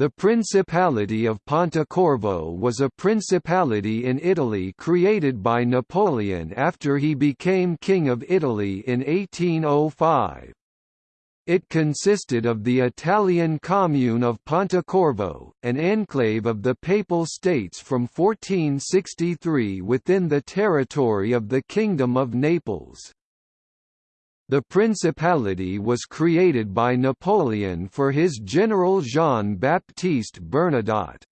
The Principality of Pontecorvo was a principality in Italy created by Napoleon after he became King of Italy in 1805. It consisted of the Italian commune of Pontecorvo, an enclave of the Papal States from 1463 within the territory of the Kingdom of Naples. The principality was created by Napoleon for his general Jean-Baptiste Bernadotte.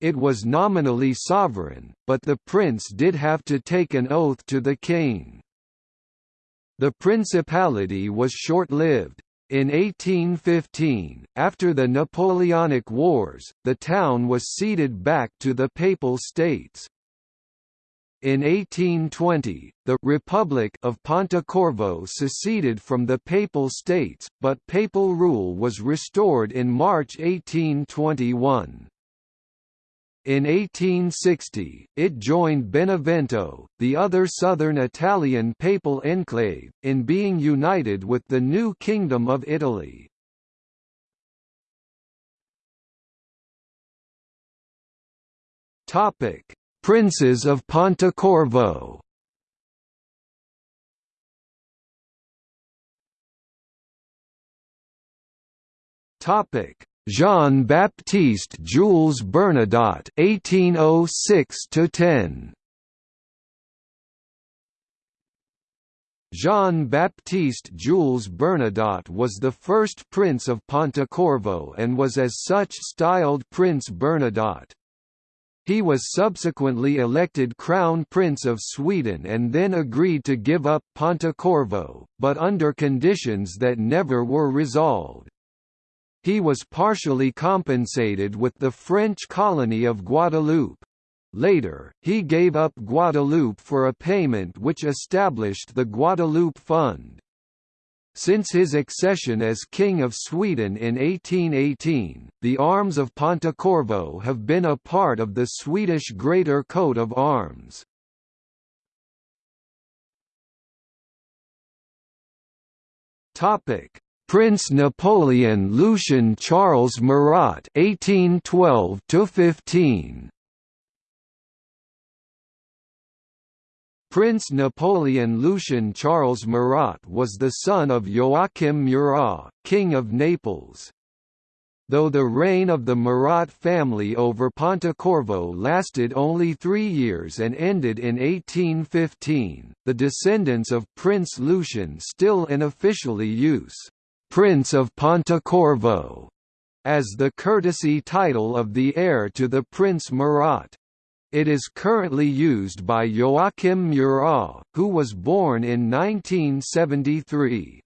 It was nominally sovereign, but the prince did have to take an oath to the king. The principality was short-lived. In 1815, after the Napoleonic Wars, the town was ceded back to the Papal States. In 1820, the Republic of Pontecorvo seceded from the Papal States, but papal rule was restored in March 1821. In 1860, it joined Benevento, the other southern Italian papal enclave, in being united with the new Kingdom of Italy. Topic: Princes of Pontecorvo Topic: Jean-Baptiste Jules Bernadotte 1806 10 Jean-Baptiste Jules Bernadotte was the first Prince of Pontecorvo and was as such styled Prince Bernadotte. He was subsequently elected Crown Prince of Sweden and then agreed to give up Pontecorvo, but under conditions that never were resolved. He was partially compensated with the French colony of Guadeloupe. Later, he gave up Guadeloupe for a payment which established the Guadeloupe Fund. Since his accession as King of Sweden in 1818, the arms of Pontecorvo have been a part of the Swedish Greater Coat of Arms. Topic: Prince Napoleon Lucien Charles Murat (1812–15). Prince Napoleon Lucien Charles Murat was the son of Joachim Murat, King of Naples. Though the reign of the Murat family over Pontecorvo lasted only three years and ended in 1815, the descendants of Prince Lucien still unofficially use «Prince of Pontecorvo» as the courtesy title of the heir to the Prince Murat. It is currently used by Joachim Murat, who was born in 1973.